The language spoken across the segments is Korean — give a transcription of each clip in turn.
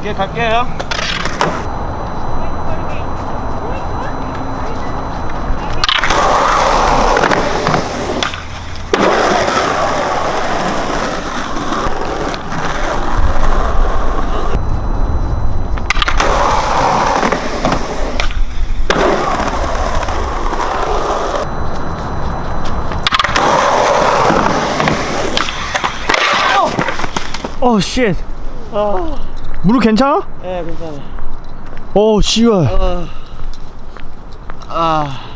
오케이 갈게요 어, 쉣. 무 릎 괜찮아? 예 괜찮아 어, 씨발. 아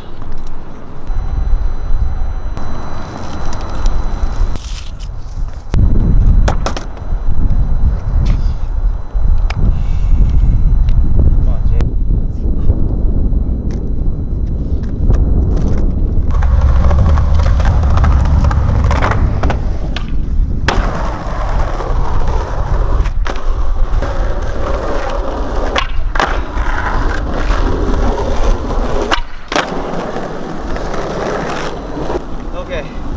Okay.